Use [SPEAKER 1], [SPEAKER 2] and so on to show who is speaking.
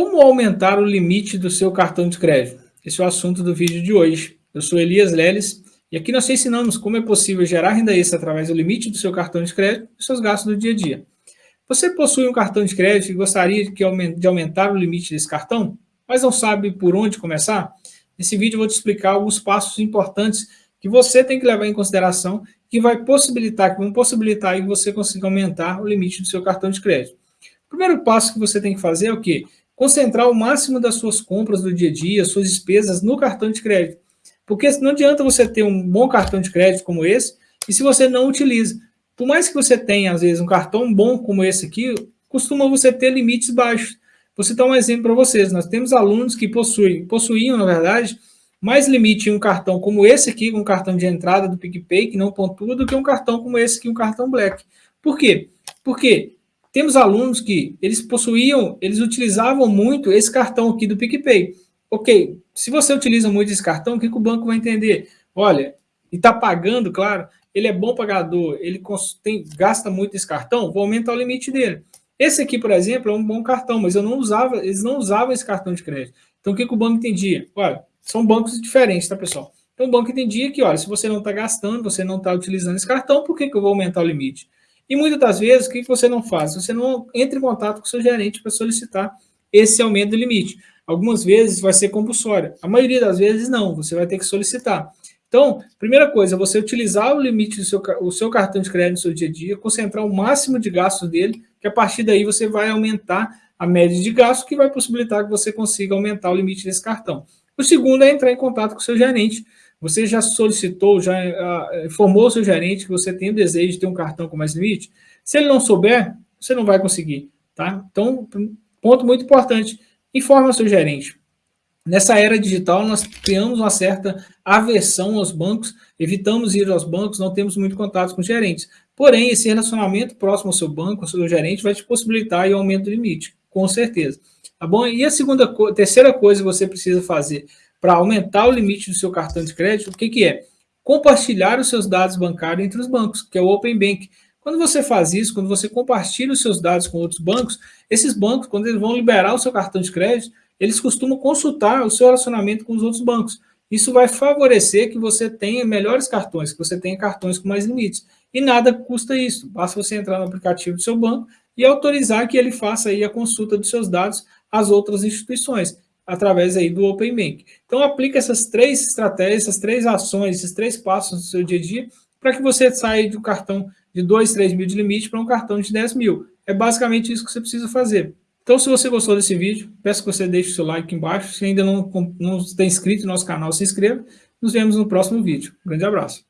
[SPEAKER 1] Como aumentar o limite do seu cartão de crédito? Esse é o assunto do vídeo de hoje. Eu sou Elias Leles e aqui nós te ensinamos como é possível gerar renda extra através do limite do seu cartão de crédito e seus gastos do dia a dia. Você possui um cartão de crédito e gostaria de aumentar o limite desse cartão, mas não sabe por onde começar? Nesse vídeo eu vou te explicar alguns passos importantes que você tem que levar em consideração que vai possibilitar, que vão possibilitar que você consiga aumentar o limite do seu cartão de crédito. O primeiro passo que você tem que fazer é o quê? Concentrar o máximo das suas compras do dia a dia, suas despesas no cartão de crédito. Porque não adianta você ter um bom cartão de crédito como esse, e se você não utiliza. Por mais que você tenha, às vezes, um cartão bom como esse aqui, costuma você ter limites baixos. Vou citar um exemplo para vocês. Nós temos alunos que possuem, possuíam, na verdade, mais limite em um cartão como esse aqui, um cartão de entrada do PicPay, que não pontua, do que um cartão como esse aqui, um cartão Black. Por quê? Porque temos alunos que eles possuíam, eles utilizavam muito esse cartão aqui do PicPay. Ok, se você utiliza muito esse cartão, o que, que o banco vai entender? Olha, e está pagando, claro, ele é bom pagador, ele tem, gasta muito esse cartão, vou aumentar o limite dele. Esse aqui, por exemplo, é um bom cartão, mas eu não usava, eles não usavam esse cartão de crédito. Então, o que, que o banco entendia? Olha, são bancos diferentes, tá, pessoal? Então, o banco entendia que, olha, se você não está gastando, você não está utilizando esse cartão, por que, que eu vou aumentar o limite? E muitas das vezes, o que você não faz? Você não entra em contato com o seu gerente para solicitar esse aumento do limite. Algumas vezes vai ser compulsório. A maioria das vezes não, você vai ter que solicitar. Então, primeira coisa, você utilizar o limite do seu, o seu cartão de crédito no seu dia a dia, concentrar o máximo de gastos dele, que a partir daí você vai aumentar a média de gastos, que vai possibilitar que você consiga aumentar o limite desse cartão. O segundo é entrar em contato com o seu gerente você já solicitou, já uh, informou o seu gerente que você tem o desejo de ter um cartão com mais limite? Se ele não souber, você não vai conseguir, tá? Então, ponto muito importante, informe o seu gerente. Nessa era digital, nós criamos uma certa aversão aos bancos, evitamos ir aos bancos, não temos muito contato com os gerentes. Porém, esse relacionamento próximo ao seu banco, ao seu gerente, vai te possibilitar o aumento do limite, com certeza. Tá bom? E a segunda, terceira coisa que você precisa fazer para aumentar o limite do seu cartão de crédito, o que, que é? Compartilhar os seus dados bancários entre os bancos, que é o Open Bank. Quando você faz isso, quando você compartilha os seus dados com outros bancos, esses bancos, quando eles vão liberar o seu cartão de crédito, eles costumam consultar o seu relacionamento com os outros bancos. Isso vai favorecer que você tenha melhores cartões, que você tenha cartões com mais limites. E nada custa isso. Basta você entrar no aplicativo do seu banco e autorizar que ele faça aí a consulta dos seus dados às outras instituições através aí do Open Bank. Então, aplica essas três estratégias, essas três ações, esses três passos no seu dia a dia, para que você saia do cartão de 2, 3 mil de limite para um cartão de 10 mil. É basicamente isso que você precisa fazer. Então, se você gostou desse vídeo, peço que você deixe o seu like aqui embaixo. Se ainda não, não está inscrito no nosso canal, se inscreva. Nos vemos no próximo vídeo. Um grande abraço.